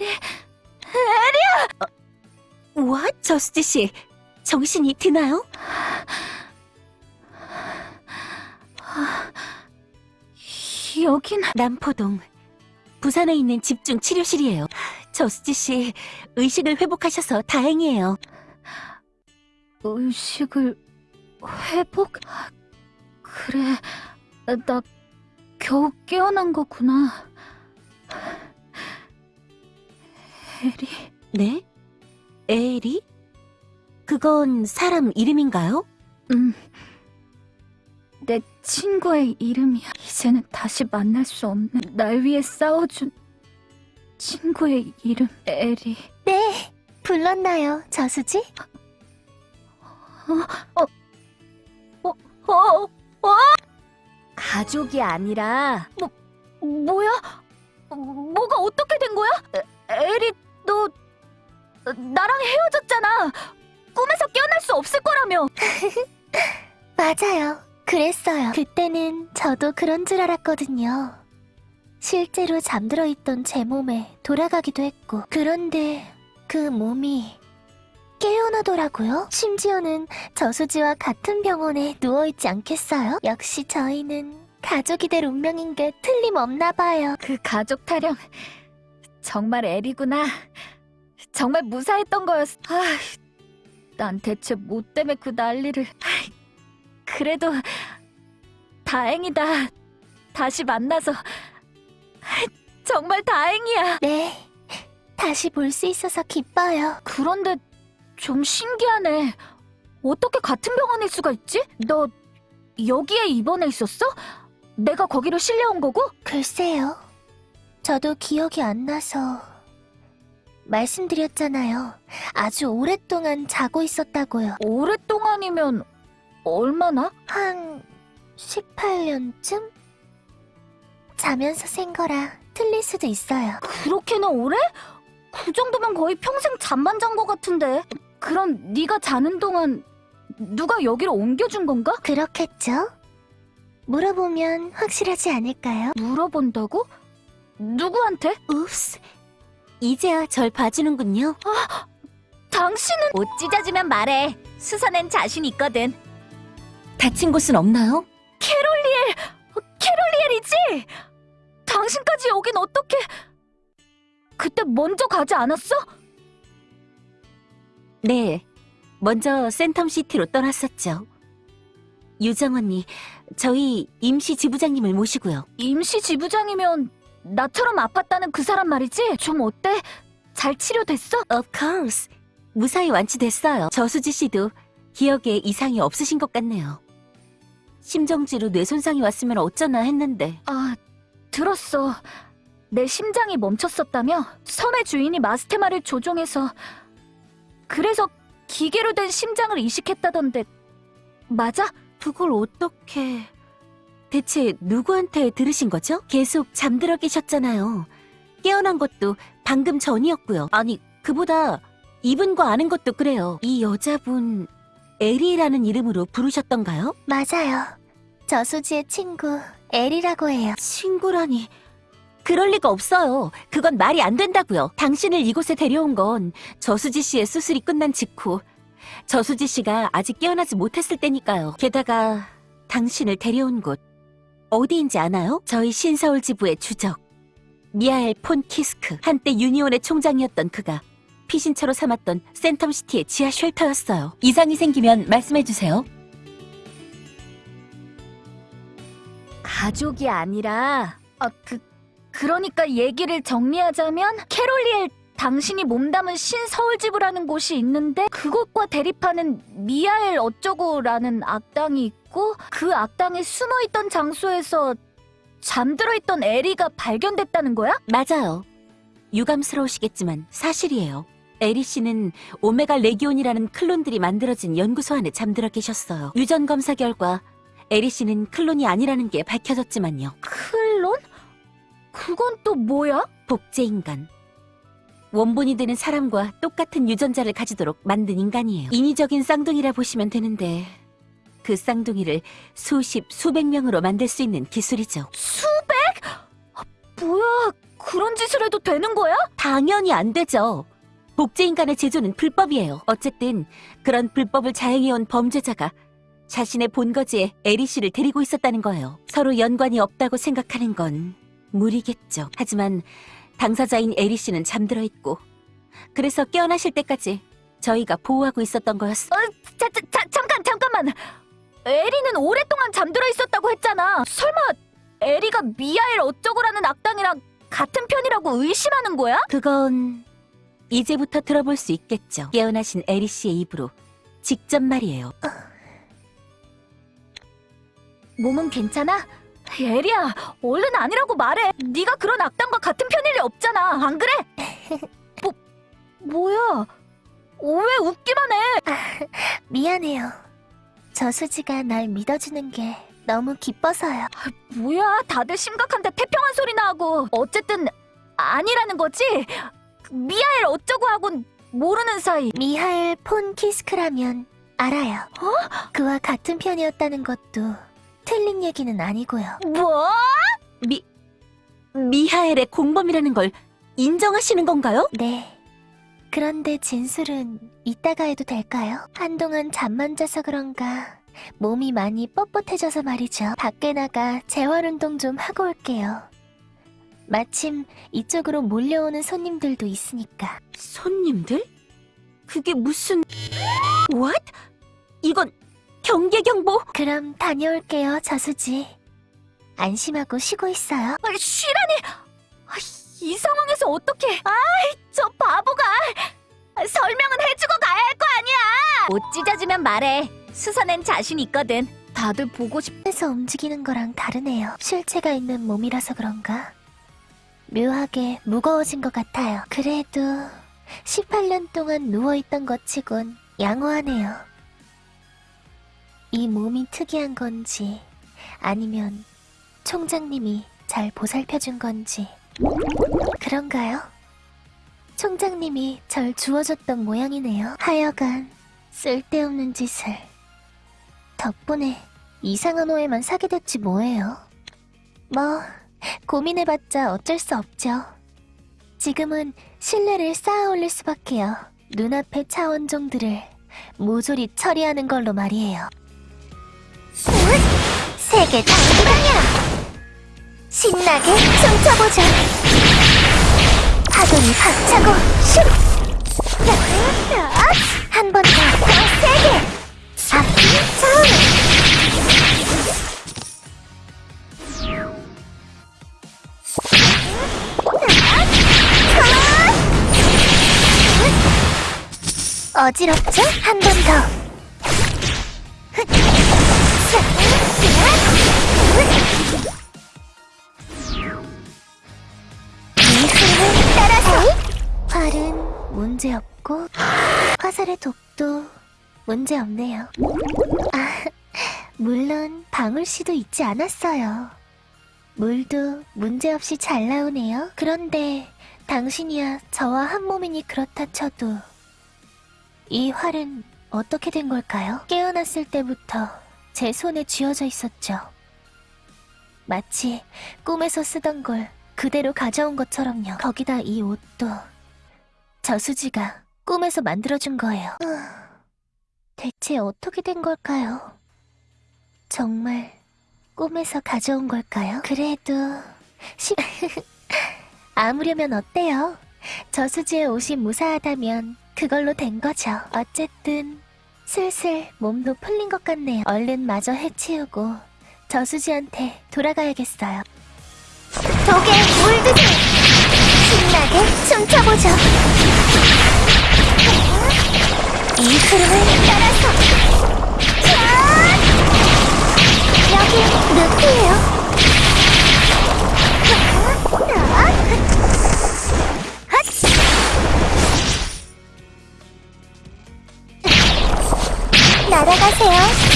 에리, 에리야! 와, 저수지 씨, 정신이 드나요? 여긴 남포동 부산에 있는 집중 치료실이에요. 저수지 씨 의식을 회복하셔서 다행이에요. 의식을 회복? 그래, 나 겨우 깨어난 거구나. 에리, 네? 에리? 그건 사람 이름인가요? 음. 내 친구의 이름이야. 이제는 다시 만날 수 없는 날 위해 싸워준 친구의 이름, 에리. 네, 불렀나요, 저수지? 어, 가족이 아니라 뭐야? 뭐가 어떻게 된 거야? 에, 에리, 너 나랑 헤어졌잖아. 꿈에서 깨어날 수 없을 거라며. 맞아요. 그랬어요. 그때는 저도 그런 줄 알았거든요. 실제로 잠들어 있던 제 몸에 돌아가기도 했고, 그런데 그 몸이 깨어나더라고요. 심지어는 저수지와 같은 병원에 누워있지 않겠어요? 역시 저희는 가족이 될 운명인 게 틀림없나 봐요. 그 가족 타령 정말 에리구나. 정말 무사했던 거였어. 아, 난 대체 뭐 때문에 그 난리를. 그래도 다행이다. 다시 만나서 정말 다행이야. 네, 다시 볼 수 있어서 기뻐요. 그런데 좀 신기하네. 어떻게 같은 병원일 수가 있지? 너 여기에 입원해 있었어? 내가 거기로 실려온 거고? 글쎄요. 저도 기억이 안 나서 말씀드렸잖아요. 아주 오랫동안 자고 있었다고요. 오랫동안이면 얼마나? 한 18년쯤? 자면서 센 거라 틀릴 수도 있어요. 그렇게나 오래? 그 정도면 거의 평생 잠만 잔것 같은데. 그럼 네가 자는 동안 누가 여기로 옮겨준 건가? 그렇겠죠? 물어보면 확실하지 않을까요? 물어본다고? 누구한테? 읍스 이제야 절 봐주는군요. 당신은 옷 찢어지면 말해. 수선엔 자신 있거든. 다친 곳은 없나요? 캐롤리엘! 캐롤리엘이지? 당신까지 여긴 어떻게... 그때 먼저 가지 않았어? 네. 먼저 센텀시티로 떠났었죠. 유정 언니, 저희 임시 지부장님을 모시고요. 임시 지부장이면 나처럼 아팠다는 그 사람 말이지? 좀 어때? 잘 치료됐어? Of course. 무사히 완치됐어요. 저수지 씨도 기억에 이상이 없으신 것 같네요. 심정지로 뇌 손상이 왔으면 어쩌나 했는데 아, 들었어. 내 심장이 멈췄었다며? 섬의 주인이 마스테마를 조종해서 그래서 기계로 된 심장을 이식했다던데 맞아? 그걸 어떻게... 대체 누구한테 들으신 거죠? 계속 잠들어 계셨잖아요. 깨어난 것도 방금 전이었고요. 아니, 그보다 이분과 아는 것도 그래요. 이 여자분 에리라는 이름으로 부르셨던가요? 맞아요. 저수지의 친구 엘이라고 해요. 친구라니... 그럴 리가 없어요. 그건 말이 안 된다고요. 당신을 이곳에 데려온 건 저수지 씨의 수술이 끝난 직후 저수지 씨가 아직 깨어나지 못했을 때니까요. 게다가 당신을 데려온 곳 어디인지 아나요? 저희 신서울 지부의 주적 미하엘 폰 키스크 한때 유니온의 총장이었던 그가 피신처로 삼았던 센텀시티의 지하 쉘터였어요. 이상이 생기면 말씀해주세요. 가족이 아니라 아, 그 그러니까 얘기를 정리하자면 캐롤리엘 당신이 몸담은 신서울지부라는 곳이 있는데 그곳과 대립하는 미하엘 어쩌고라는 악당이 있고 그 악당이 숨어있던 장소에서 잠들어 있던 에리가 발견됐다는 거야? 맞아요. 유감스러우시겠지만 사실이에요. 에리 씨는 오메가 레기온이라는 클론들이 만들어진 연구소 안에 잠들어 계셨어요. 유전 검사 결과 에리 씨는 클론이 아니라는 게 밝혀졌지만요. 클론? 그건 또 뭐야? 복제 인간. 원본이 되는 사람과 똑같은 유전자를 가지도록 만든 인간이에요. 인위적인 쌍둥이라 보시면 되는데 그 쌍둥이를 수십, 수백 명으로 만들 수 있는 기술이죠. 수백? 아, 뭐야? 그런 짓을 해도 되는 거야? 당연히 안 되죠. 복제인간의 제조는 불법이에요. 어쨌든 그런 불법을 자행해온 범죄자가 자신의 본거지에 에리 씨를 데리고 있었다는 거예요. 서로 연관이 없다고 생각하는 건 무리겠죠. 하지만 당사자인 에리 씨는 잠들어 있고 그래서 깨어나실 때까지 저희가 보호하고 있었던 거였어. 자, 자, 자, 잠깐, 잠깐만. 에리는 오랫동안 잠들어 있었다고 했잖아. 설마 에리가 미아엘 어쩌고라는 악당이랑 같은 편이라고 의심하는 거야? 그건 이제부터 들어볼 수 있겠죠. 깨어나신 에리 씨의 입으로 직접 말이에요. 몸은 괜찮아? 에리야, 얼른 아니라고 말해. 네가 그런 악당과 같은 편일 리 없잖아. 안 그래? 뭐, 뭐야? 왜 웃기만 해? 미안해요. 저수지가 날 믿어주는 게 너무 기뻐서요. 뭐야, 다들 심각한데 태평한 소리나 하고. 어쨌든 아니라는 거지? 미아엘 어쩌고 하곤 모르는 사이. 미하엘 폰 키스크라면 알아요. 그와 같은 편이었다는 것도 틀린 얘기는 아니고요. 뭐? 미 미하엘의 공범이라는 걸 인정하시는 건가요? 네. 그런데 진술은 이따가 해도 될까요? 한동안 잠만 자서 그런가 몸이 많이 뻣뻣해져서 말이죠. 밖에 나가 재활운동 좀 하고 올게요. 마침 이쪽으로 몰려오는 손님들도 있으니까. 손님들? 그게 무슨... What? 이건 경계 경보? 그럼 다녀올게요, 저수지. 안심하고 쉬고 있어요. 아, 쉬라니! 아, 이 상황에서 어떻게? 아이, 저 바보가! 아, 설명은 해주고 가야 할 거 아니야! 못 찢어지면 말해. 수선엔 자신 있거든. 다들 보고 싶... 에서 움직이는 거랑 다르네요. 쉴체가 있는 몸이라서 그런가? 묘하게 무거워진 것 같아요. 그래도 18년 동안 누워있던 것 치곤 양호하네요. 이 몸이 특이한 건지 아니면 총장님이 잘 보살펴준 건지 그런가요? 총장님이 절 주워줬던 모양이네요. 하여간 쓸데없는 짓을 덕분에 이상한 오해만 사게 됐지 뭐예요. 뭐 고민해봤자 어쩔 수 없죠. 지금은 신뢰를 쌓아 올릴 수밖에요. 눈앞의 차원종들을 모조리 처리하는 걸로 말이에요. 세계 당기방이야! 신나게 춤춰보자! 파도니 박차고 슛! 한 번 더, 더 세게! 앞뒤 차원! 어지럽죠? 한 번 더. 문제없고 화살의 독도 문제없네요. 아, 물론 방울씨도 잊지 않았어요. 물도 문제없이 잘 나오네요. 그런데 당신이야 저와 한 몸이니 그렇다 쳐도 이 활은 어떻게 된 걸까요? 깨어났을 때부터 제 손에 쥐어져 있었죠. 마치 꿈에서 쓰던 걸 그대로 가져온 것처럼요. 거기다 이 옷도 저수지가 꿈에서 만들어준 거예요. 대체 어떻게 된 걸까요? 정말 꿈에서 가져온 걸까요? 그래도 시... 아무려면 어때요? 저수지의 옷이 무사하다면 그걸로 된 거죠. 어쨌든 슬슬 몸도 풀린 것 같네요. 얼른 마저 해치우고 저수지한테 돌아가야겠어요. 독에 물드세요. 신나게 춤춰보죠. 이 흐름을 따라서 짠! 여기 늪이에요. 날아가세요.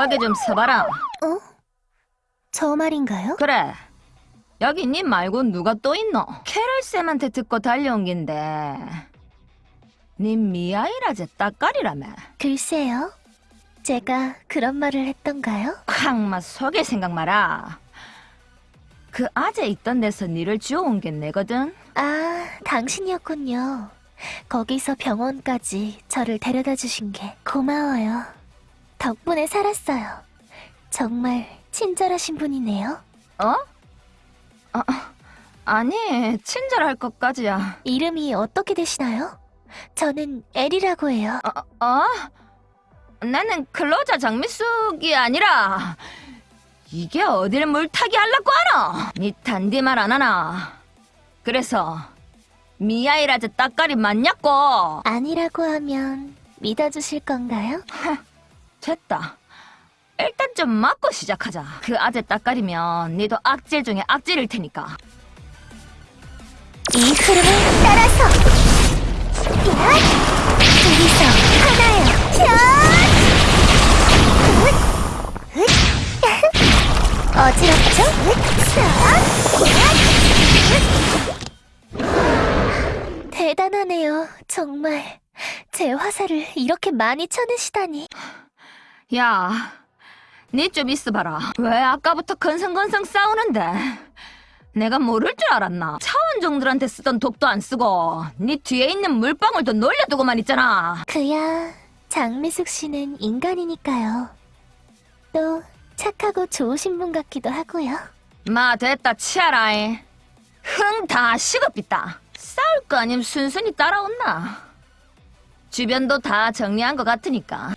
거기 좀 서봐라. 저 말인가요? 그래. 여기 니 말고 누가 또 있노? 캐럴 쌤한테 듣고 달려온 긴데. 니 미아이라제 따까리라며. 글쎄요. 제가 그런 말을 했던가요? 쾅마 속일 생각 마라. 그 아재 있던 데서 니를 주워온 게 내거든. 아, 당신이었군요. 거기서 병원까지 저를 데려다 주신 게 고마워요. 덕분에 살았어요. 정말 친절하신 분이네요. 어? 아, 아니 친절할 것까지야. 이름이 어떻게 되시나요? 저는 엘이라고 해요. 어? 어? 나는 클로저 장미숙이 아니라 이게 어딜 물타기 하려고 하노? 니 단디 말 안 하나? 그래서 미아이라제 따까리 맞냐고? 아니라고 하면 믿어주실 건가요? 됐다. 일단 좀 맞고 시작하자. 그 아재 따까리면 니도 악질 중에 악질일 테니까. 이 흐름을 따라서 야! 둘이서 하나요 야! 어지럽죠? 자! 대단하네요 정말 제 화살을 이렇게 많이 쳐내시다니 야, 니 좀 있어봐라. 왜 아까부터 건성건성 싸우는데? 내가 모를 줄 알았나? 차원종들한테 쓰던 독도 안 쓰고 니 뒤에 있는 물방울도 놀려두고만 있잖아. 그야 장미숙 씨는 인간이니까요 또 착하고 좋으신 분 같기도 하고요 마 됐다 치아라이. 흥 다 식어빛다. 싸울 거 아님 순순히 따라온나. 주변도 다 정리한 것 같으니까.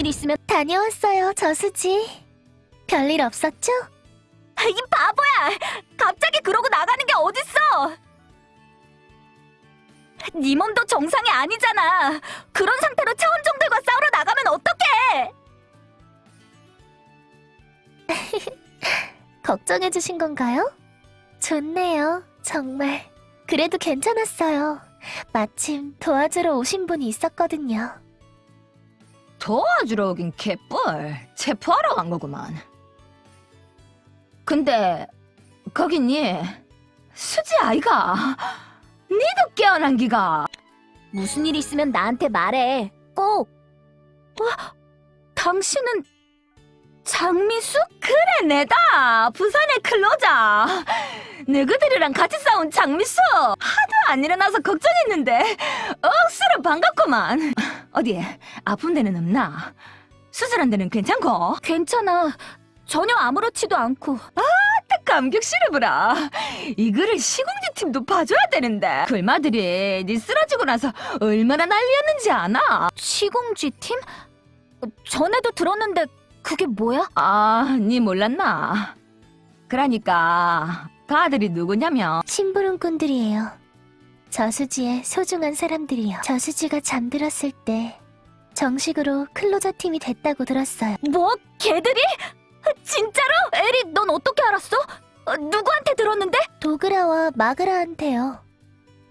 일 있으면 다녀왔어요, 저수지. 별일 없었죠? 이 바보야! 갑자기 그러고 나가는 게 어딨어! 네 몸도 정상이 아니잖아. 그런 상태로 차원종들과 싸우러 나가면 어떡해! 걱정해주신 건가요? 좋네요, 정말. 그래도 괜찮았어요. 마침 도와주러 오신 분이 있었거든요. 도와주러 오긴 개뿔. 체포하러 간 거구만. 근데 거긴 니 수지 아이가 니도 깨어난 기가 무슨 일 있으면 나한테 말해. 꼭! 와, 당신은 장미숙? 그래 내다 부산의 클로자 너희들이랑 같이 싸운 장미수 하도 안 일어나서 걱정했는데 억수로 반갑구만 어디 아픈 데는 없나? 수술한 데는 괜찮고? 괜찮아. 전혀 아무렇지도 않고. 딱 감격 실어보라. 이거를 시공지 팀도 봐줘야 되는데. 굴마들이 니 쓰러지고 나서 얼마나 난리였는지 아나? 시공지 팀? 어, 전에도 들었는데 그게 뭐야? 아, 니 몰랐나? 그러니까 그 아들이 누구냐면 심부름꾼들이에요. 저수지의 소중한 사람들이요. 저수지가 잠들었을 때 정식으로 클로저 팀이 됐다고 들었어요. 뭐? 걔들이? 진짜로? 에리, 넌 어떻게 알았어? 어, 누구한테 들었는데? 도그라와 마그라한테요.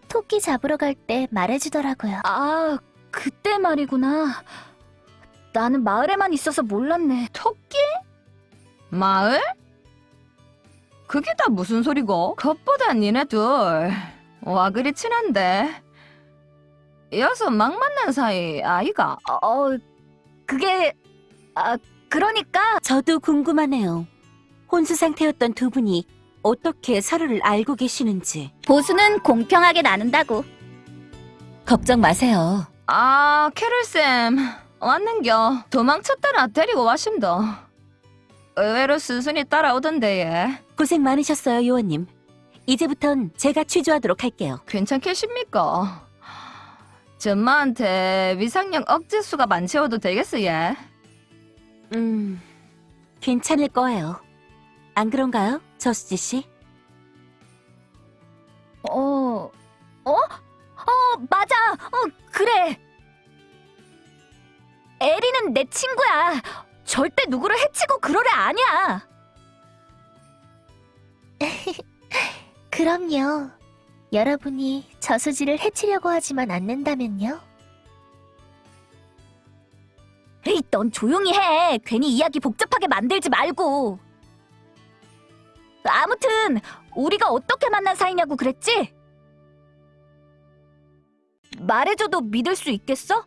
토끼 잡으러 갈 때 말해주더라고요. 아, 그때 말이구나. 나는 마을에만 있어서 몰랐네. 토끼? 마을? 그게 다 무슨 소리고? 겉보다 니네들 와 그리 친한데 여서 막 만난 사이 아이가 어, 그게 아, 그러니까 저도 궁금하네요. 혼수 상태였던 두 분이 어떻게 서로를 알고 계시는지. 보수는 공평하게 나눈다고. 걱정 마세요. 아 캐롤쌤 왔는겨 도망쳤다나 데리고 와심도 의외로 순순히 따라오던데 얘 고생 많으셨어요, 요원님. 이제부턴 제가 취조하도록 할게요. 괜찮겠습니까? 전마한테 위상력 억제수가 많채워도 되겠어 얘 음, 괜찮을 거예요. 안 그런가요, 저수지 씨? 어, 어? 어, 맞아. 어, 그래. 에리는 내 친구야. 절대 누구를 해치고 애 아니야. 그럼요. 여러분이 저수지를 해치려고 하지만 않는다면요? 에이, 넌 조용히 해. 괜히 이야기 복잡하게 만들지 말고. 아무튼 우리가 어떻게 만난 사이냐고 그랬지? 말해줘도 믿을 수 있겠어?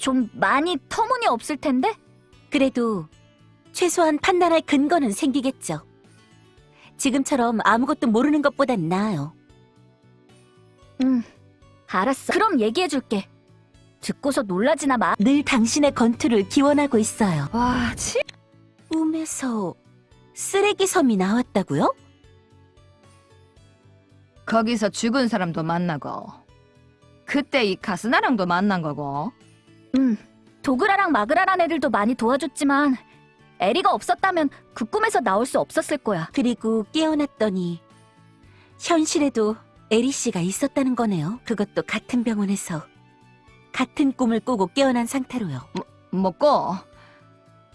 좀 많이 터무니없을 텐데? 그래도 최소한 판단할 근거는 생기겠죠. 지금처럼 아무것도 모르는 것보단 나아요. 응, 알았어. 그럼 얘기해줄게. 듣고서 놀라지나 마. 늘 당신의 건투를 기원하고 있어요. 와, 치. 꿈에서 쓰레기 섬이 나왔다고요? 거기서 죽은 사람도 만나고 그때 이 가스나랑도 만난 거고 응, 도그라랑 마그라란 애들도 많이 도와줬지만 에리가 없었다면 그 꿈에서 나올 수 없었을 거야. 그리고 깨어났더니 현실에도 에리 씨가 있었다는 거네요. 그것도 같은 병원에서 같은 꿈을 꾸고 깨어난 상태로요. 먹고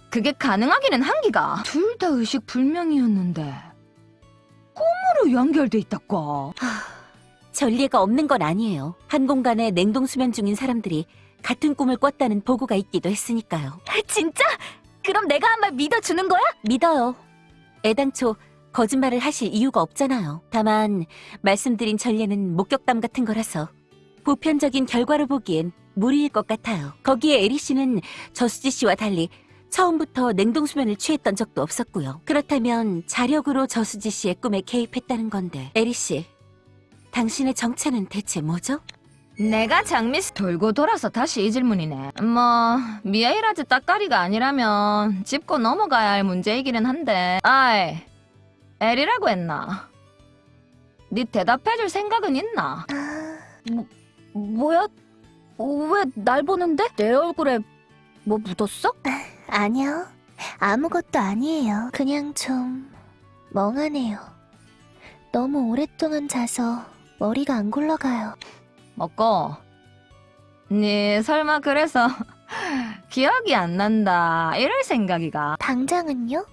그게 가능하기는 한기가 둘 다 의식 불명이었는데 꿈으로 연결돼 있다고 전례가 없는 건 아니에요. 한 공간에 냉동 수면 중인 사람들이 같은 꿈을 꿨다는 보고가 있기도 했으니까요. 진짜? 그럼 내가 한 말 믿어주는 거야? 믿어요. 애당초 거짓말을 하실 이유가 없잖아요. 다만 말씀드린 전례는 목격담 같은 거라서 보편적인 결과로 보기엔 무리일 것 같아요. 거기에 에리 씨는 저수지 씨와 달리 처음부터 냉동 수면을 취했던 적도 없었고요. 그렇다면 자력으로 저수지 씨의 꿈에 개입했다는 건데 에리 씨, 당신의 정체는 대체 뭐죠? 내가 장미스 돌고 돌아서 다시 이 질문이네 뭐 미아이라즈 따까리가 아니라면 짚고 넘어가야 할 문제이기는 한데 아이 에리라고 했나 네 대답해줄 생각은 있나 아, 뭐야? 왜 날 보는데? 내 얼굴에 뭐 묻었어? 아니요. 아무것도 아니에요. 그냥 좀 멍하네요. 너무 오랫동안 자서 머리가 안 굴러가요. 먹고. 네 설마 그래서 기억이 안 난다. 이럴 생각이가. 당장은요?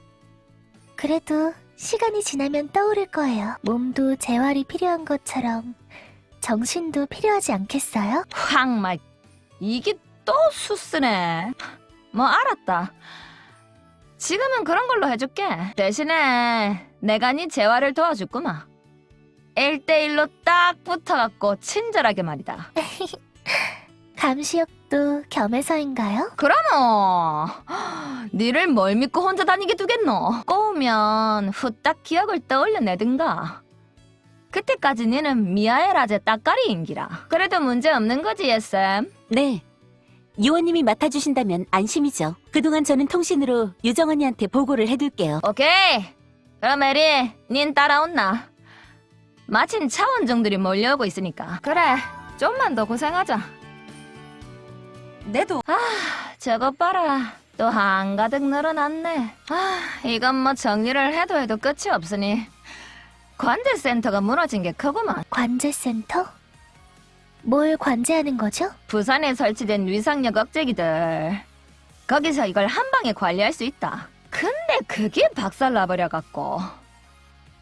그래도 시간이 지나면 떠오를 거예요. 몸도 재활이 필요한 것처럼 정신도 필요하지 않겠어요? 확막 이게 또 수쓰네. 뭐 알았다. 지금은 그런 걸로 해줄게. 대신에 내가 네 재활을 도와줄구마 1대1로 딱 붙어갖고 친절하게 말이다 감시역도 겸해서인가요? 그러노 니를 뭘 믿고 혼자 다니게 두겠노 꼬우면 후딱 기억을 떠올려내든가 그때까지 니는 미아에라제 따까리인기라 그래도 문제 없는 거지 예쌤 네. 요원님이 맡아주신다면 안심이죠. 그동안 저는 통신으로 유정 언니한테 보고를 해둘게요. 오케이 그럼 에리 닌 따라온나 마침 차원종들이 몰려오고 있으니까. 그래 좀만 더 고생하자. 내도. 저것 봐라. 또 한가득 늘어났네. 아 이건 뭐 정리를 해도 해도 끝이 없으니. 관제센터가 무너진 게 크구만. 관제센터? 뭘 관제하는 거죠? 부산에 설치된 위상력 억제기들. 거기서 이걸 한 방에 관리할 수 있다. 근데 그게 박살나버려갖고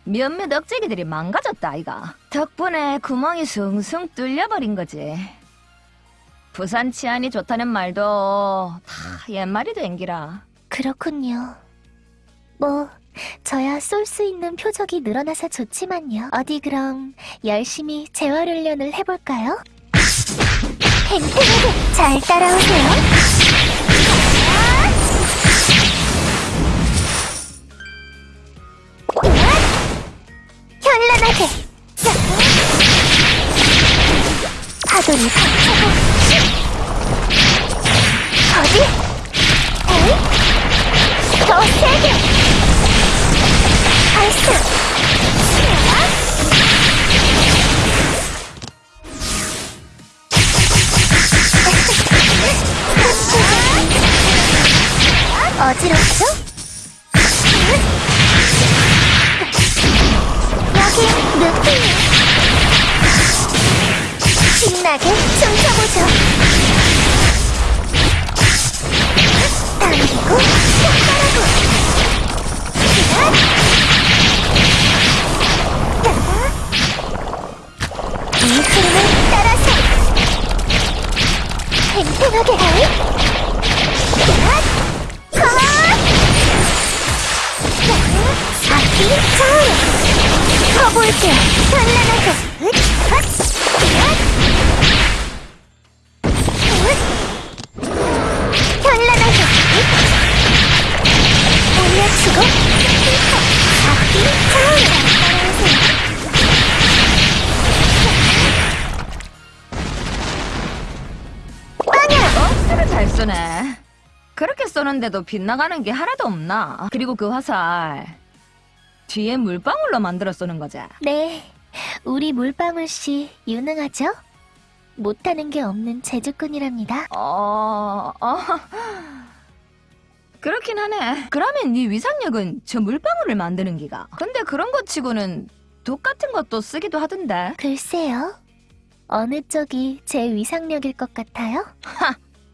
몇몇 억제기들이 망가졌다 아이가 덕분에 구멍이 숭숭 뚫려버린 거지 부산 치안이 좋다는 말도 다 옛말이 된기라 그렇군요. 뭐, 저야 쏠 수 있는 표적이 늘어나서 좋지만요. 어디 그럼 열심히 재활 훈련을 해볼까요? 팽팽하게 잘 따라오세요. 현란하게 파도를 박차고 어디? 에이? 더 세게! 발사! 어지럽죠? 신나게루신나게 춤춰보죠 당기고 폭발하고 기다려 이 흐름을 따라서 팽팽하게 하이 기다려先行っちゃ 커볼게. 올려치고. 차오르 억수로 잘 쏘네. 그렇게 쏘는데도 빗나가는 게 하나도 없나? 그리고 그 화살 뒤에 물방울로 만들어 쏘는 거지. 네, 우리 물방울 씨 유능하죠? 못하는 게 없는 제주꾼이랍니다. 어, 어. 그렇긴 하네. 그러면 네 위상력은 저 물방울을 만드는 기가. 근데 그런 것 치고는 독 같은 것도 쓰기도 하던데. 글쎄요. 어느 쪽이 제 위상력일 것 같아요?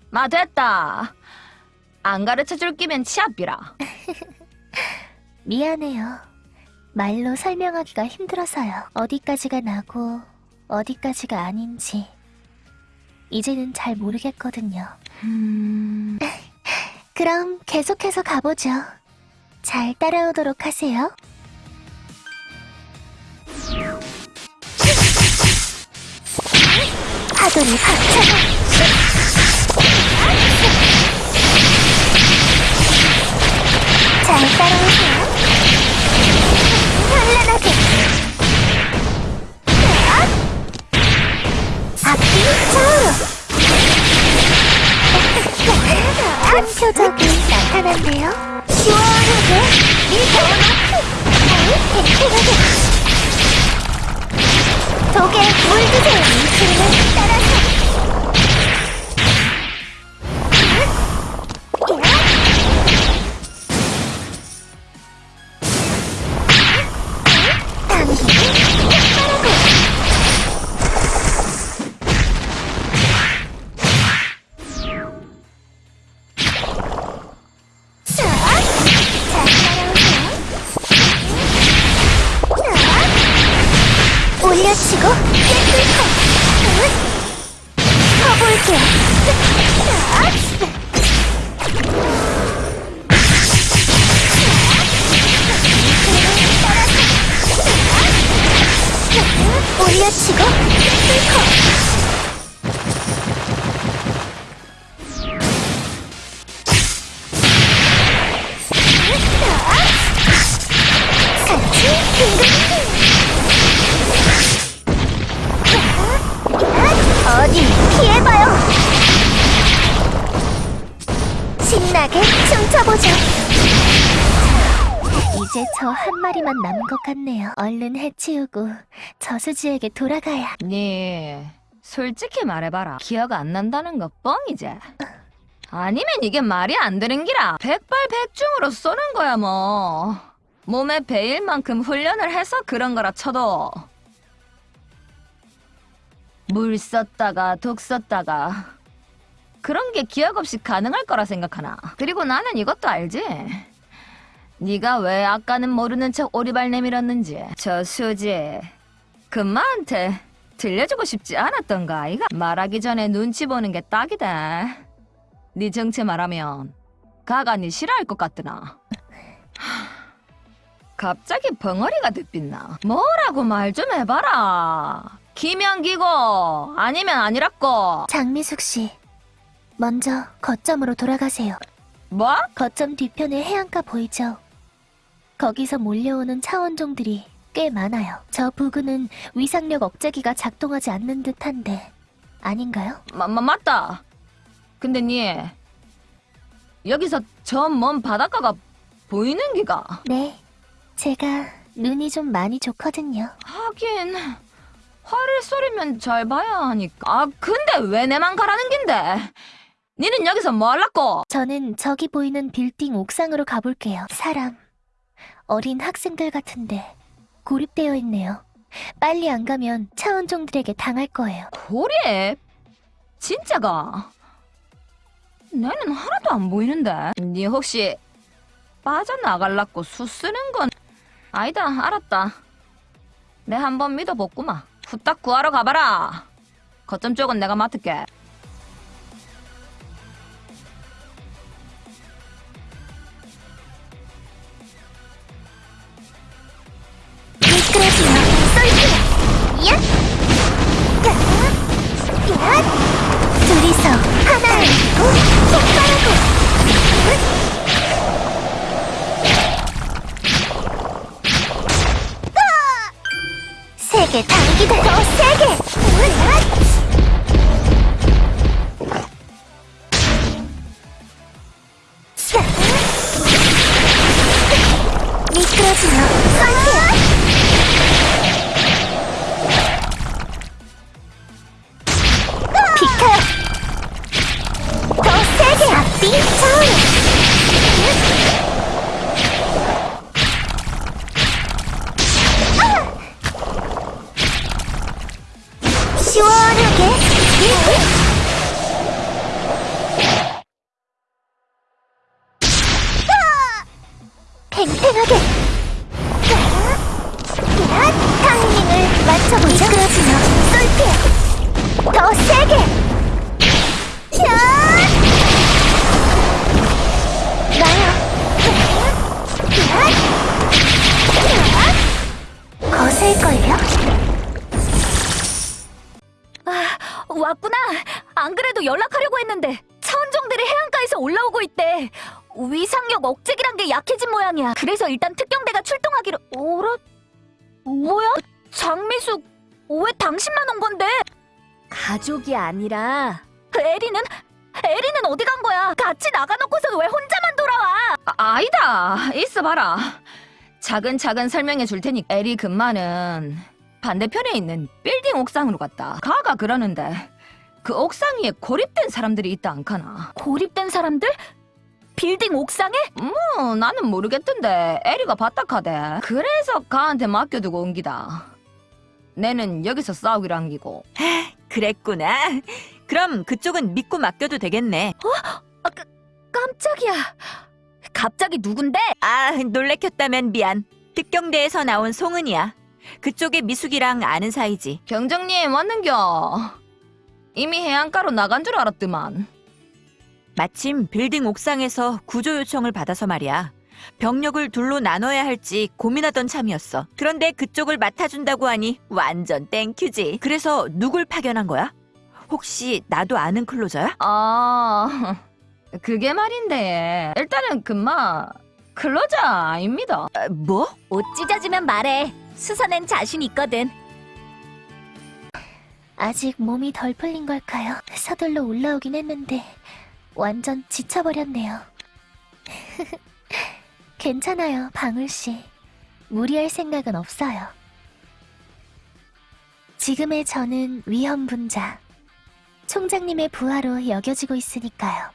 마 됐다. 안 가르쳐 줄 끼면 치아비라. 미안해요. 말로 설명하기가 힘들어서요. 어디까지가 나고 어디까지가 아닌지 이제는 잘 모르겠거든요. 음... 그럼 계속해서 가보죠. 잘 따라오도록 하세요. 파도를 박차고 잘 따라오세요. 표적이 나타났네요. 시원하게 독에 물드세요. 이틀을 따라서 이제 저 한 마리만 남은 것 같네요 얼른 해치우고 저수지에게 돌아가야 네, 솔직히 말해봐라. 기억 안 난다는 거 뻥이지? 아니면 이게 말이 안 되는 기라. 백발백중으로 쏘는 거야 뭐. 몸에 배일 만큼 훈련을 해서 그런 거라 쳐도. 물 썼다가 독 썼다가 그런 게 기억 없이 가능할 거라 생각하나. 그리고 나는 이것도 알지. 네가 왜 아까는 모르는 척 오리발 내밀었는지? 저 수지 금마한테 들려주고 싶지 않았던가 아이가? 말하기 전에 눈치 보는 게 딱이다. 네 정체 말하면 가가 네 싫어할 것 같더나? 하, 갑자기 벙어리가 듣빛나? 뭐라고 말 좀 해봐라. 기면 기고 아니면 아니라고. 장미숙 씨 먼저 거점으로 돌아가세요. 뭐? 거점 뒤편에 해안가 보이죠? 거기서 몰려오는 차원종들이 꽤 많아요. 저 부근은 위상력 억제기가 작동하지 않는 듯한데 아닌가요? 마, 마, 맞다. 근데 니 여기서 저 먼 바닷가가 보이는 기가 네, 제가 눈이 좀 많이 좋거든요. 하긴 화를 쏘리면 잘 봐야 하니까. 아 근데 왜 내만 가라는 긴데? 니는 여기서 뭐 할라고? 저는 저기 보이는 빌딩 옥상으로 가볼게요. 사람, 어린 학생들 같은데 고립되어 있네요. 빨리 안 가면 차원종들에게 당할 거예요. 고립? 진짜가? 나는 하나도 안 보이는데. 니 혹시 빠져나갈라고 수 쓰는 건 아니다. 알았다. 내 한번 믿어보구마. 후딱 구하러 가봐라. 거점 쪽은 내가 맡을게. 둘이서 하나를 이고 똑바르고 세게 당기다 더 세게 미끄러지며 팽팽하게. 맞춰보자. 미끄러지며 쏠피해 더 세게 왔구나. 안 그래도 연락하려고 했는데 차원종들이 해안가에서 올라오고 있대. 위상력 억제기란 게 약해진 모양이야. 그래서 일단 특경대가 출동하기로. 어라? 뭐야? 장미숙, 왜 당신만 온 건데? 가족이 아니라 에리는 에리는 어디 간 거야? 같이 나가놓고서 왜 혼자만 돌아와? 아, 아니다. 있어봐라. 차근차근 설명해 줄 테니 에리 근마는 반대편에 있는 빌딩 옥상으로 갔다. 가가 그러는데 그 옥상 위에 고립된 사람들이 있다 않카나. 고립된 사람들? 빌딩 옥상에? 어, 나는 모르겠던데 에리가 바딱하대. 그래서 가한테 맡겨두고 온 기다. 내는 여기서 싸우기로 한 기고. 그랬구나. 그럼 그쪽은 믿고 맡겨도 되겠네. 깜짝이야. 갑자기 누군데? 아, 놀래켰다면 미안. 특경대에서 나온 송은이야. 그쪽에 미숙이랑 아는 사이지. 경정님 왔는겨. 이미 해안가로 나간 줄 알았더만. 마침 빌딩 옥상에서 구조 요청을 받아서 말이야. 병력을 둘로 나눠야 할지 고민하던 참이었어. 그런데 그쪽을 맡아준다고 하니 완전 thank you지. 그래서 누굴 파견한 거야? 혹시 나도 아는 closer야? 아, 그게 말인데. 일단은 금마 클로저 아닙니다. 아, 뭐? 옷 찢어지면 말해. 수선엔 자신 있거든. 아직 몸이 덜 풀린 걸까요? 서둘러 올라오긴 했는데 완전 지쳐버렸네요. 괜찮아요, 방울 씨. 무리할 생각은 없어요. 지금의 저는 위험분자. 총장님의 부하로 여겨지고 있으니까요.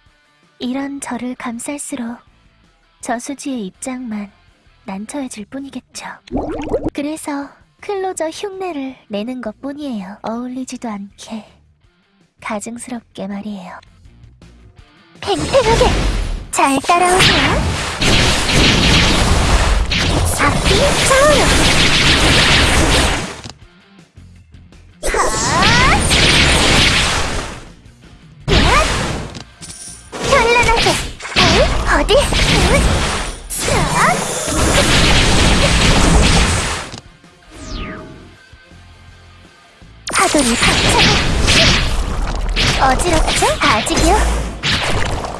이런 저를 감쌀수록 저수지의 입장만 난처해질 뿐이겠죠. 그래서 클로저 흉내를 내는 것 뿐이에요. 어울리지도 않게. 가증스럽게 말이에요. 팽팽하게! 잘 따라오세요. 앞뒤 차오르! 어디? 파도를 박차고 어지럽죠? 아직이요?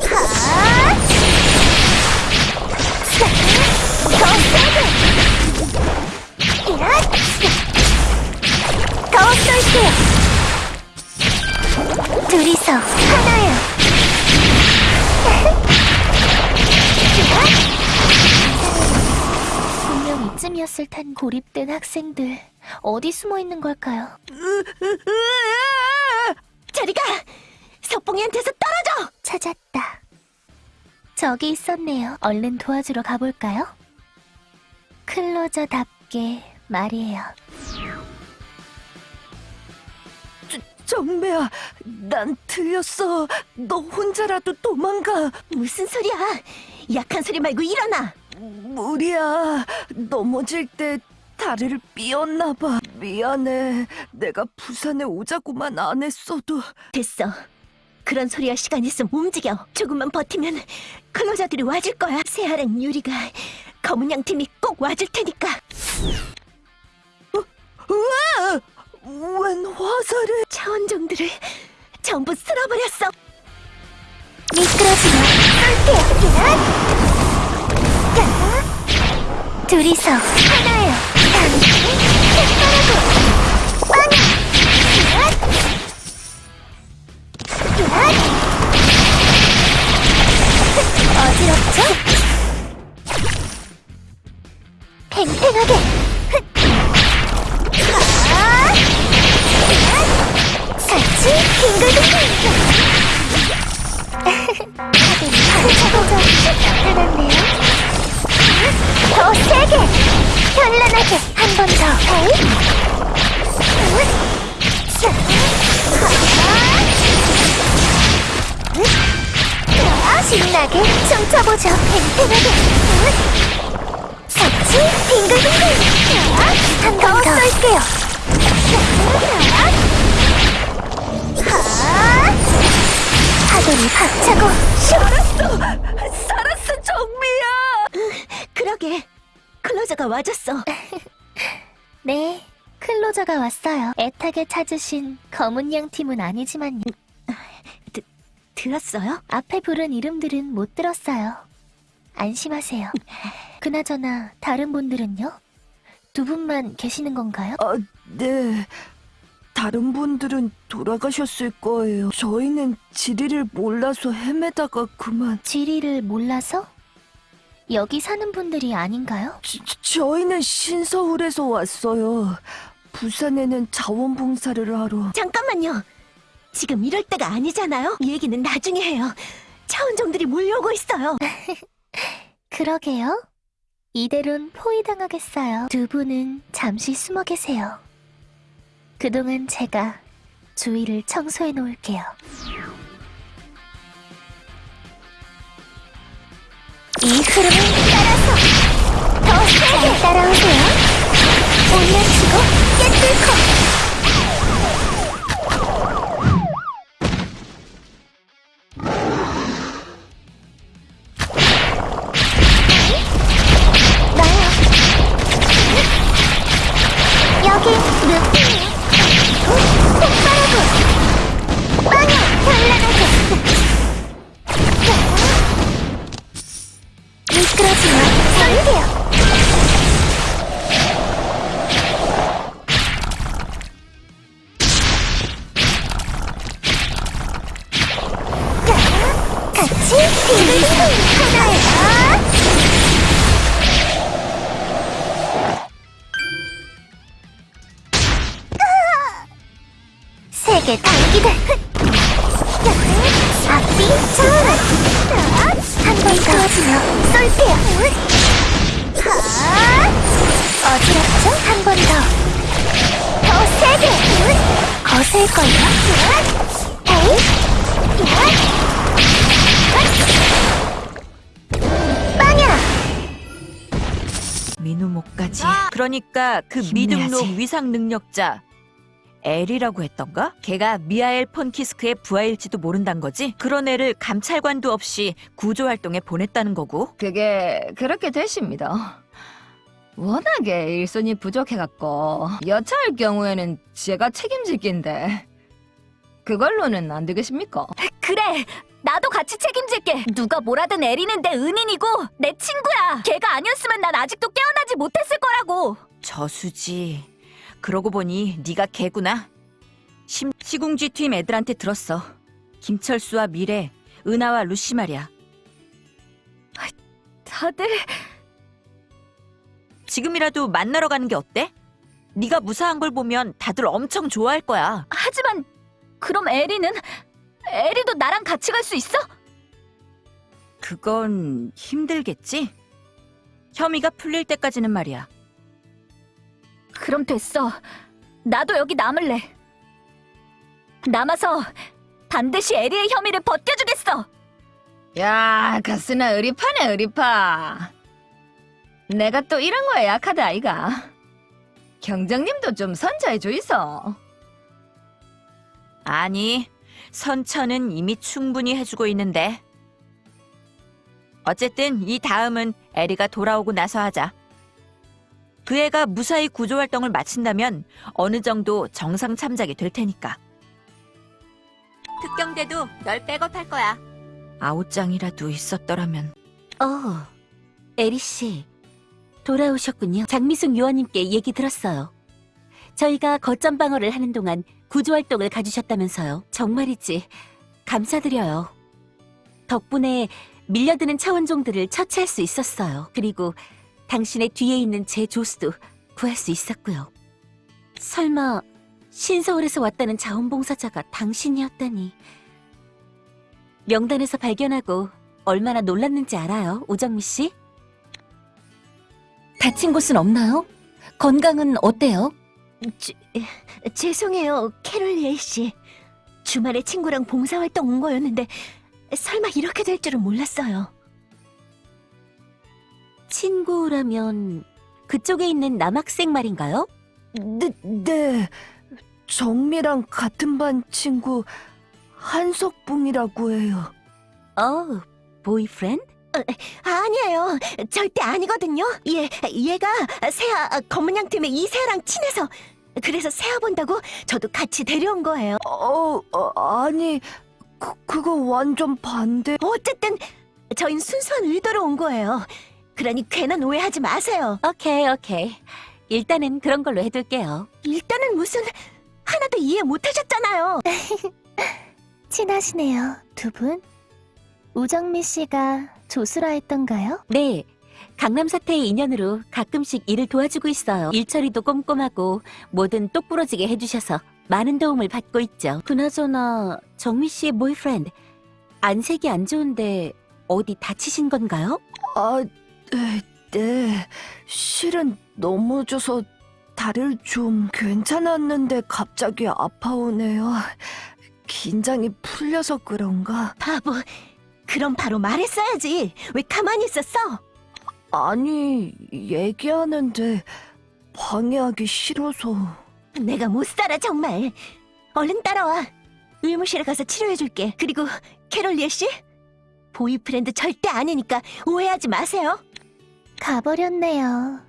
이쯤이었을 텐 고립된 학생들 어디 숨어 있는 걸까요? 저리가! 석봉이한테서 떨어져! 찾았다. 저기 있었네요. 얼른 도와주러 가볼까요? 클로저답게 말이에요. 정배야, 난 틀렸어. 너 혼자라도 도망가. 무슨 소리야? 약한 소리 말고 일어나! 무리야. 넘어질 때 다리를 삐었나 봐. 미안해. 내가 부산에 오자고만 안 했어도. 됐어. 그런 소리할 시간 있으면 움직여. 조금만 버티면 클로저들이 와줄 거야. 새하란 유리가 검은 양 팀이 꼭 와줄 테니까. 웬 화살을? 차원종들을 전부 쓸어버렸어. 미끄러지면 쏠게요. 야! 둘이서 하나예요. 팽팽하게 아! 같이 빙글빙글 나타났네요. 더 세게, 현란하게 한 번 더. 신나게 춤춰보죠. 팽팽하게. 같이 빙글빙글. 한번더 쏠게요. 파도를 박차고 슉! 살았어, 정미야. 그러게. 클로저가 와줬어. 네, 클로저가 왔어요. 애타게 찾으신 검은 양 팀은 아니지만요. 들었어요? 앞에 부른 이름들은 못 들었어요. 안심하세요. 그나저나 다른 분들은요? 두 분만 계시는 건가요? 아, 네. 다른 분들은 돌아가셨을 거예요. 저희는 지리를 몰라서 헤매다가 그만. 지리를 몰라서? 여기 사는 분들이 아닌가요? 저, 저희는 신서울에서 왔어요. 부산에는 자원봉사를 하러. 잠깐만요. 지금 이럴 때가 아니잖아요. 이 얘기는 나중에 해요. 차원종들이 몰려오고 있어요. 그러게요. 이대론 포위당하겠어요. 두 분은 잠시 숨어 계세요. 그동안 제가 주위를 청소해 놓을게요. 이 흐름을 따라서 더 세게 따라오세요. 올려치고 깨뚫고 위상 능력자 엘이라고 했던가? 걔가 미하엘 폰키스크의 부하일지도 모른단 거지? 그런 애를 감찰관도 없이 구조 활동에 보냈다는 거고. 그게 그렇게 되십니다. 워낙에 일손이 부족해갖고 여차할 경우에는 제가 책임질 낀데 그걸로는 안 되겠습니까? 그래 나도 같이 책임질게 누가 뭐라든 에리는 내 은인이고 내 친구야 걔가 아니었으면 난 아직도 깨어나지 못했을 거라고 저수지. 그러고 보니 네가 걔구나. 심, 시궁지 팀 애들한테 들었어. 김철수와 미래, 은하와 루시 말이야. 다들 지금이라도 만나러 가는 게 어때? 네가 무사한 걸 보면 다들 엄청 좋아할 거야. 하지만 그럼 에리는 에리도 나랑 같이 갈 수 있어? 그건 힘들겠지? 혐의가 풀릴 때까지는 말이야. 그럼 됐어. 나도 여기 남을래. 남아서 반드시 에리의 혐의를 벗겨주겠어. 야 가스나 의리파네 의리파. 내가 또 이런 거에 약하다 아이가. 경정님도 좀 선자해 주이소 아니, 선처는 이미 충분히 해주고 있는데. 어쨌든 이 다음은 에리가 돌아오고 나서 하자. 그 애가 무사히 구조 활동을 마친다면 어느 정도 정상 참작이 될 테니까. 특경대도 널 백업할 거야. 아웃장이라도 있었더라면 어, 에리 씨. 돌아오셨군요. 장미숙 요원님께 얘기 들었어요. 저희가 거점 방어를 하는 동안 구조 활동을 가주셨다면서요. 정말이지. 감사드려요. 덕분에 밀려드는 차원종들을 처치할 수 있었어요. 그리고 당신의 뒤에 있는 제 조수도 구할 수 있었고요. 설마 신서울에서 왔다는 자원봉사자가 당신이었다니. 명단에서 발견하고 얼마나 놀랐는지 알아요, 오정미 씨? 다친 곳은 없나요? 건강은 어때요? 죄송해요, 캐롤리엘 씨. 주말에 친구랑 봉사활동 온 거였는데 설마 이렇게 될 줄은 몰랐어요. 친구라면 그쪽에 있는 남학생 말인가요? 네, 네. 정미랑 같은 반 친구 한석봉이라고 해요. 어, boyfriend? 아니에요, 절대 아니거든요. 얘, 얘가 세아 검은 양 팀의 이세아랑 친해서 그래서 세아 본다고 저도 같이 데려온 거예요. 어, 어, 아니, 그, 그거 완전 반대. 어쨌든 저흰 순수한 의도로 온 거예요. 그러니 괜한 오해하지 마세요. 오케이, 오케이. 일단은 그런 걸로 해둘게요. 일단은 무슨 하나도 이해 못하셨잖아요. 친하시네요, 두 분. 우정미 씨가 조수라 했던가요? 네, 강남 사태의 인연으로 가끔씩 일을 도와주고 있어요. 일처리도 꼼꼼하고 뭐든 똑부러지게 해주셔서 많은 도움을 받고 있죠. 그나저나 정미 씨의 boyfriend 안색이 안 좋은데 어디 다치신 건가요? 아, 네, 네. 실은 넘어져서 다리를 좀 괜찮았는데 갑자기 아파오네요. 긴장이 풀려서 그런가? 바보. 그럼 바로 말했어야지. 왜 가만히 있었어? 아니, 얘기하는데 방해하기 싫어서. 내가 못 살아 정말. 얼른 따라와. 의무실에 가서 치료해줄게. 그리고 캐롤리에 씨, boyfriend 절대 아니니까 오해하지 마세요. 가버렸네요.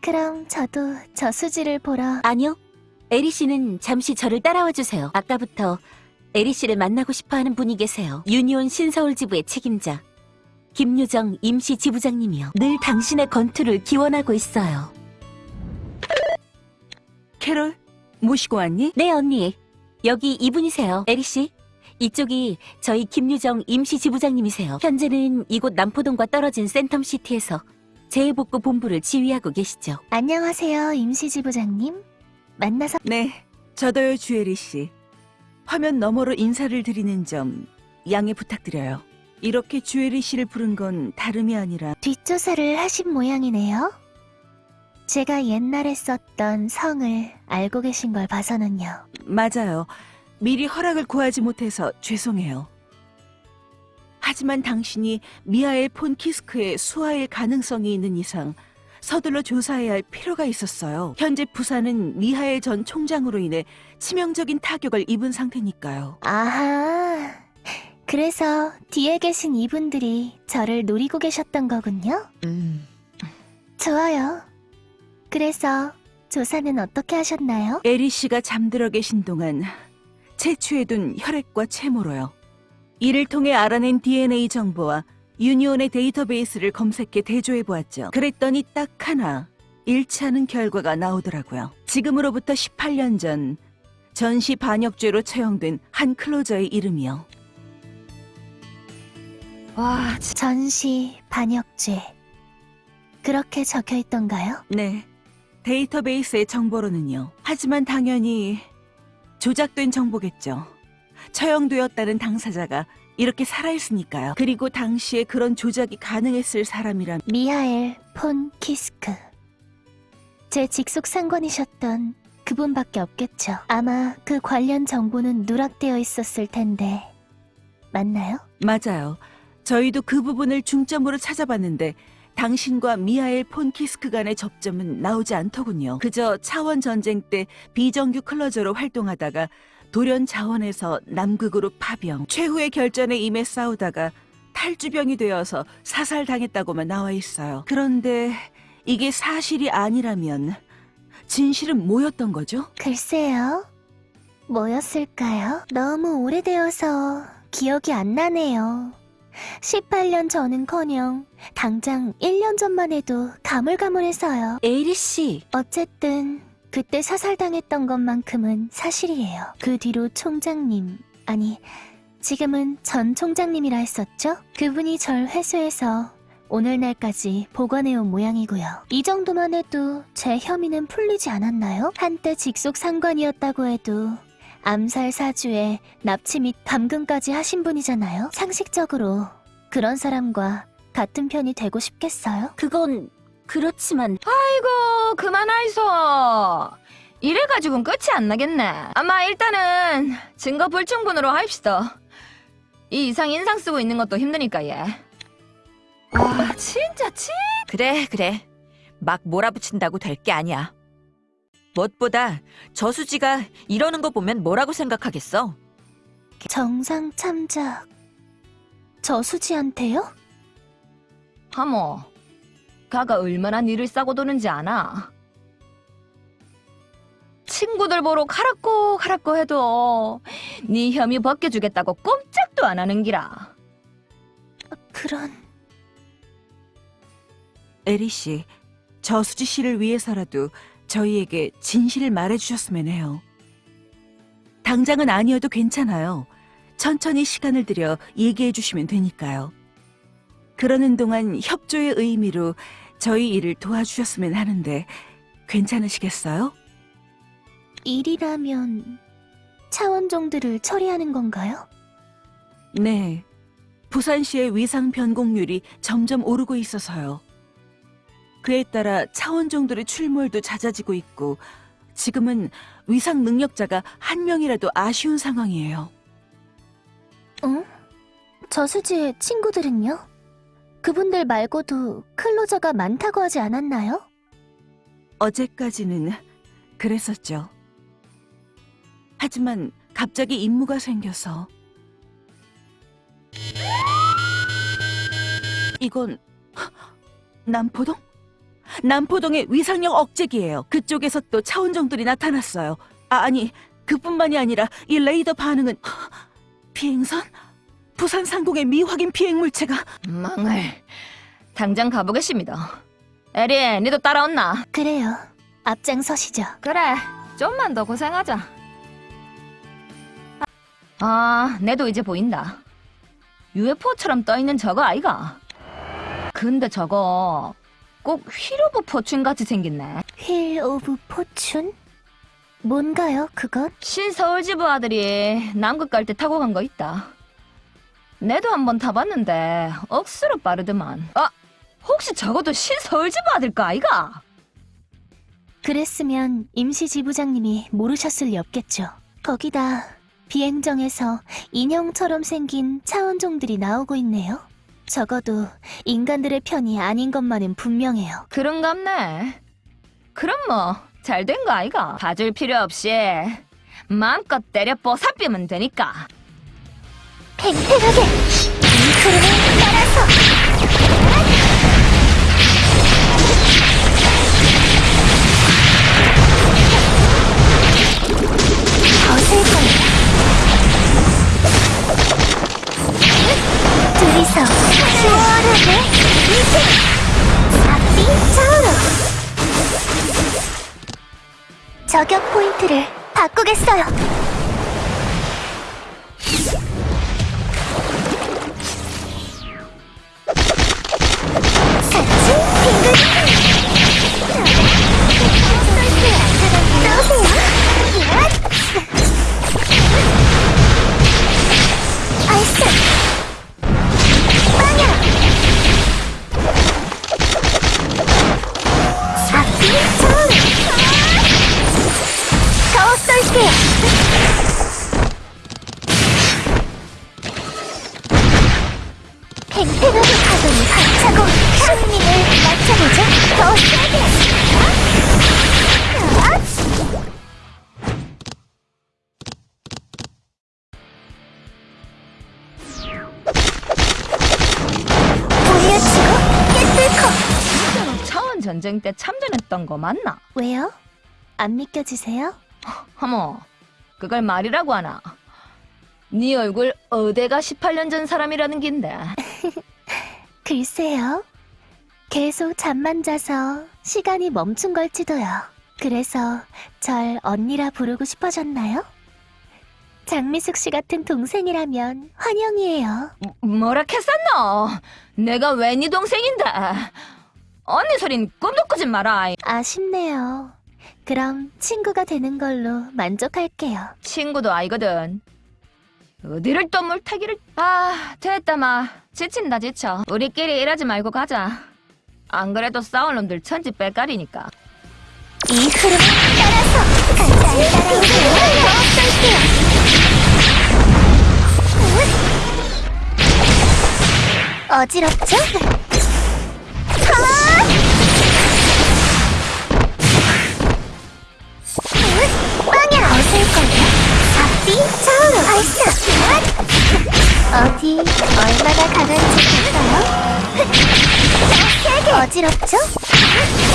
그럼 저도 저수지를 보러. 아니요. 에리 씨는 잠시 저를 따라와 주세요. 아까부터 에리 씨를 만나고 싶어 하는 분이 계세요. 유니온 신서울 지부의 책임자. 김유정 임시 지부장님이요. 늘 당신의 건투를 기원하고 있어요. 캐롤, 모시고 왔니? 네, 언니. 여기 이분이세요. 에리 씨. 이쪽이 저희 김유정 임시 지부장님이세요. 현재는 이곳 남포동과 떨어진 센텀시티에서 재해복구 본부를 지휘하고 계시죠. 안녕하세요, 임시지부장님. 만나서 네, 저도요, 주애리 씨. 화면 너머로 인사를 드리는 점 양해 부탁드려요. 이렇게 주애리 씨를 부른 건 다름이 아니라 뒷조사를 하신 모양이네요. 제가 옛날에 썼던 성을 알고 계신 걸 봐서는요. 맞아요. 미리 허락을 구하지 못해서 죄송해요. 하지만 당신이 미하엘 폰 키스크의 수하일 가능성이 있는 이상 서둘러 조사해야 할 필요가 있었어요. 현재 부산은 미하엘 전 총장으로 인해 치명적인 타격을 입은 상태니까요. 아하. 그래서 뒤에 계신 이분들이 저를 노리고 계셨던 거군요. 음, 좋아요. 그래서 조사는 어떻게 하셨나요? 에리 씨가 잠들어 계신 동안 채취해둔 혈액과 채모로요. 이를 통해 알아낸 DNA 정보와 유니온의 데이터베이스를 검색해 대조해 보았죠. 그랬더니 딱 하나 일치하는 결과가 나오더라고요. 지금으로부터 18년 전 전시 반역죄로 처형된 한 클로저의 이름이요. 와, 전시 반역죄. 그렇게 적혀 있던가요? 네. 데이터베이스의 정보로는요. 하지만 당연히 조작된 정보겠죠. 처형되었다는 당사자가 이렇게 살아있으니까요. 그리고 당시에 그런 조작이 가능했을 사람이란 미하엘 폰 키스크. 제 직속 상관이셨던 그분밖에 없겠죠. 아마 그 관련 정보는 누락되어 있었을 텐데. 맞나요? 맞아요. 저희도 그 부분을 중점으로 찾아봤는데 당신과 미하엘 폰 키스크 간의 접점은 나오지 않더군요. 그저 차원 전쟁 때 비정규 클로저로 활동하다가 돌연 자원에서 남극으로 파병, 최후의 결전에 임해 싸우다가 탈주병이 되어서 사살당했다고만 나와 있어요. 그런데 이게 사실이 아니라면 진실은 뭐였던 거죠? 글쎄요. 뭐였을까요? 너무 오래되어서 기억이 안 나네요. 18년 전은커녕 당장 1년 전만 해도 가물가물해서요. 에이리 씨, 어쨌든 그때 사살당했던 것만큼은 사실이에요. 그 뒤로 총장님, 아니 지금은 전 총장님이라 했었죠? 그분이 절 회수해서 오늘날까지 보관해온 모양이고요. 이 정도만 해도 제 혐의는 풀리지 않았나요? 한때 직속 상관이었다고 해도 암살 사주에 납치 및 감금까지 하신 분이잖아요. 상식적으로 그런 사람과 같은 편이 되고 싶겠어요? 그건 그렇지만 아이고 그만하이소. 이래가지고는 끝이 안 나겠네. 아마 일단은 증거 불충분으로 합시다. 이 이상 인상 쓰고 있는 것도 힘드니까 얘. 아 진짜 치. 그래, 그래. 막 몰아붙인다고 될 게 아니야. 무엇보다 저수지가 이러는 거 보면 뭐라고 생각하겠어? 정상 참작 저수지한테요? 하모. 가가 얼마나 니를 싸고 도는지 아나? 친구들 보러 가라고 가라고 해도 네 혐의 벗겨주겠다고 꼼짝도 안 하는 기라. 그런 에리 씨, 저수지 씨를 위해서라도 저희에게 진실을 말해주셨으면 해요. 당장은 아니어도 괜찮아요. 천천히 시간을 들여 얘기해 주시면 되니까요. 그러는 동안 협조의 의미로 저희 일을 도와주셨으면 하는데 괜찮으시겠어요? 일이라면 차원종들을 처리하는 건가요? 네. 부산시의 위상 변곡률이 점점 오르고 있어서요. 그에 따라 차원종들의 출몰도 잦아지고 있고 지금은 위상 능력자가 한 명이라도 아쉬운 상황이에요. 응? 저수지의 친구들은요? 그분들 말고도 클로저가 많다고 하지 않았나요? 어제까지는 그랬었죠. 하지만 갑자기 임무가 생겨서 이건 남포동? 남포동의 위상력 억제기예요. 그쪽에서 또 차원정들이 나타났어요. 아, 아니 그뿐만이 아니라 이 레이더 반응은 비행선? 부산 상공의 미확인 비행 물체가 망을. 당장 가보겠습니다. 에리, 니도 따라온나? 그래요. 앞장서시죠. 그래, 좀만 더 고생하자. 아, 내도 이제 보인다. UFO처럼 떠있는 저거 아이가? 근데 저거 꼭 Wheel of Fortune같이 생겼네. Wheel of Fortune? 뭔가요, 그건? 신서울지부 아들이 남극 갈 때 타고 간 거 있다. 내도 한번 타봤는데 억수로 빠르더만. 아, 혹시 저것도 신서울지부 아들 거 아이가? 그랬으면 임시 지부장님이 모르셨을 리 없겠죠. 거기다 비행정에서 인형처럼 생긴 차원종들이 나오고 있네요. 적어도 인간들의 편이 아닌 것만은 분명해요. 그런갑네. 그럼 뭐 잘 된 거 아이가? 봐줄 필요 없이 마음껏 때려 뽀사삐면 되니까. 팽팽하게 이 흐름을 따라서 둘이서 시원하게 이제 앞뒤 좌우로 저격 포인트를 바꾸겠어요. 더 쏠게 팽팽하게 파도니 발차고 승리를 맞춰보죠 더 세게 깨뚫고 차원 전쟁 때 참전했던 거 맞나? 왜요? 안 믿겨지세요? 하모, 그걸 말이라고 하나? 네 얼굴 어대가 18년 전 사람이라는 긴데. 글쎄요. 계속 잠만 자서 시간이 멈춘 걸지도요. 그래서 절 언니라 부르고 싶어졌나요? 장미숙 씨 같은 동생이라면 환영이에요. 뭐라 했었노? 내가 왜 네 동생인데? 언니 소린 꿈도 꾸지 마라. 아쉽네요. 그럼 친구가 되는 걸로 만족할게요. 친구도 아니거든. 어디를 또 물타기를... 아, 됐다 마. 지친다 지쳐. 우리끼리 일하지 말고 가자. 안 그래도 싸울 놈들 천지 빼깔이니까. 이 흐름을 따라서 같이 따라오세요. 어지럽죠? 앞뒤 좌우로 발사 어디 얼마나 강한지 볼까요? 어지럽죠?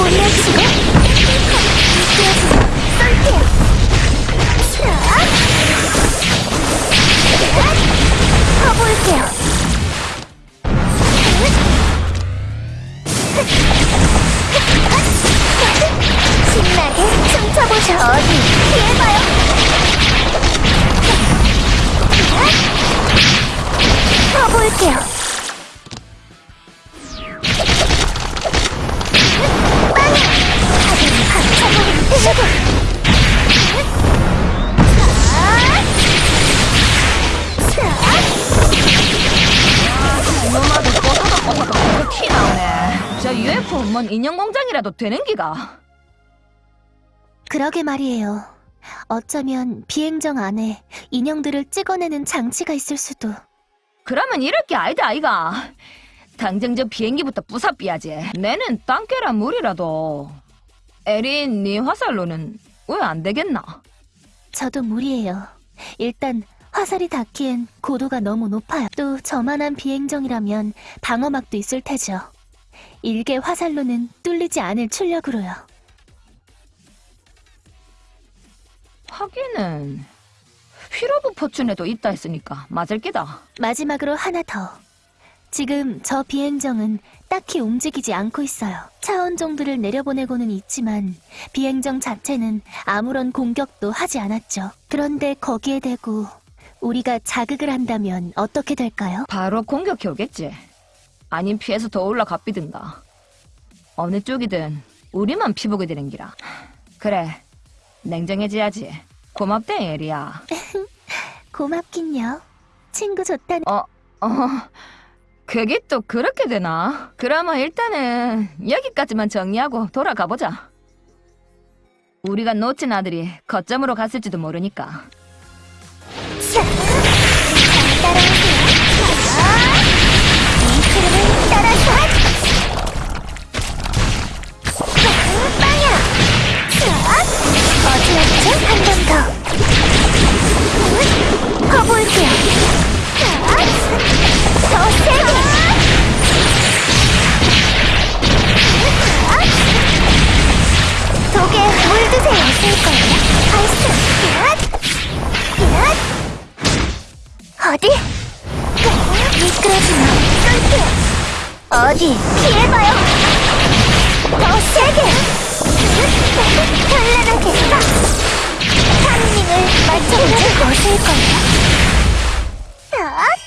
올려주고. 미끄러지고 쏠게요. 퍼볼게요 신나게 춤춰보죠. 어디? 피해봐요 나오네. 저 UFO 뭔 인형 공장이라도 되는 기가. 그러게 말이에요. 어쩌면 비행정 안에 인형들을 찍어내는 장치가 있을 수도. 그러면 이럴 게 아니다 아이가. 당장 저 비행기부터 부사삐야지. 내는 땅깨라 물이라도. 에린 네 화살로는 왜 안 되겠나? 저도 무리예요. 일단 화살이 닿기엔 고도가 너무 높아요. 또 저만한 비행정이라면 방어막도 있을 테죠. 일개 화살로는 뚫리지 않을 출력으로요. 하기는 휘로브 포춘에도 있다 했으니까 맞을 기다. 마지막으로 하나 더. 지금 저 비행정은 딱히 움직이지 않고 있어요. 차원 정도를 내려보내고는 있지만 비행정 자체는 아무런 공격도 하지 않았죠. 그런데 거기에 대고 우리가 자극을 한다면 어떻게 될까요? 바로 공격해 오겠지. 아님 피해서 더 올라가 삐든가. 어느 쪽이든 우리만 피보게 되는 기라. 그래, 냉정해져야지. 고맙대, 에리야. 고맙긴요. 친구 좋다는 어, 그게 또 그렇게 되나? 그러면 일단은 여기까지만 정리하고 돌아가 보자. 우리가 놓친 아들이 거점으로 갔을지도 모르니까. 한번 더. 퍼볼게요. 더 세게! 독에 물드세요, 쓸거예요. 발사! 어디? 미끄러지마 쏠게요 어디 피해봐요 더 세게 현란하게 선생님을 맞춰보자. 무엇일 거예요? 어?